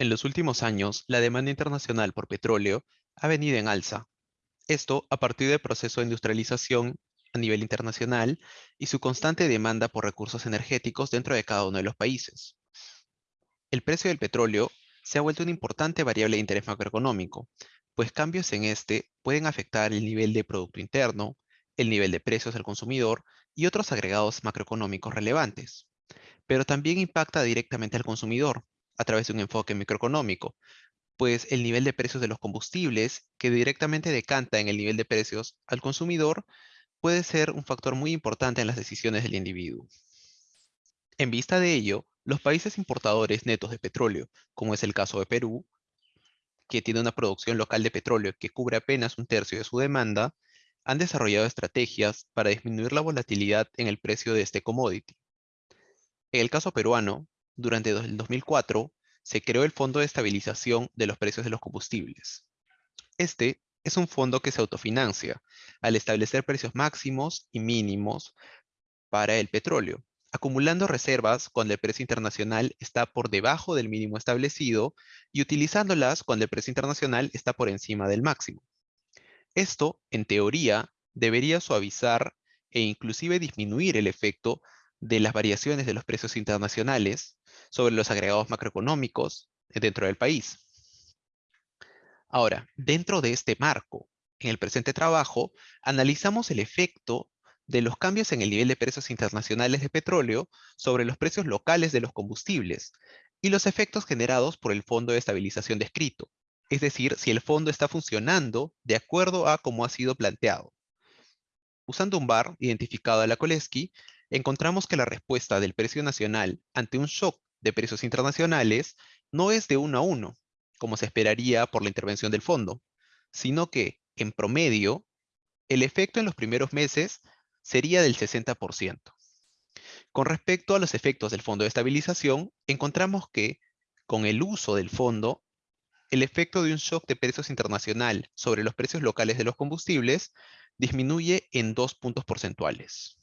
En los últimos años, la demanda internacional por petróleo ha venido en alza. Esto a partir del proceso de industrialización a nivel internacional y su constante demanda por recursos energéticos dentro de cada uno de los países. El precio del petróleo se ha vuelto una importante variable de interés macroeconómico, pues cambios en este pueden afectar el nivel de Producto Interno, el nivel de precios al consumidor y otros agregados macroeconómicos relevantes. Pero también impacta directamente al consumidor, a través de un enfoque microeconómico, pues el nivel de precios de los combustibles, que directamente decanta en el nivel de precios al consumidor, puede ser un factor muy importante en las decisiones del individuo. En vista de ello, los países importadores netos de petróleo, como es el caso de Perú, que tiene una producción local de petróleo que cubre apenas un tercio de su demanda, han desarrollado estrategias para disminuir la volatilidad en el precio de este commodity. En el caso peruano, durante el 2004, se creó el Fondo de Estabilización de los Precios de los Combustibles. Este es un fondo que se autofinancia al establecer precios máximos y mínimos para el petróleo, acumulando reservas cuando el precio internacional está por debajo del mínimo establecido y utilizándolas cuando el precio internacional está por encima del máximo. Esto, en teoría, debería suavizar e inclusive disminuir el efecto de las variaciones de los precios internacionales sobre los agregados macroeconómicos dentro del país. Ahora, dentro de este marco, en el presente trabajo, analizamos el efecto de los cambios en el nivel de precios internacionales de petróleo sobre los precios locales de los combustibles y los efectos generados por el Fondo de Estabilización descrito, es decir, si el fondo está funcionando de acuerdo a cómo ha sido planteado. Usando un bar identificado a la Koleski, encontramos que la respuesta del precio nacional ante un shock de precios internacionales no es de uno a uno, como se esperaría por la intervención del fondo, sino que, en promedio, el efecto en los primeros meses sería del 60%. Con respecto a los efectos del fondo de estabilización, encontramos que, con el uso del fondo, el efecto de un shock de precios internacional sobre los precios locales de los combustibles disminuye en dos puntos porcentuales.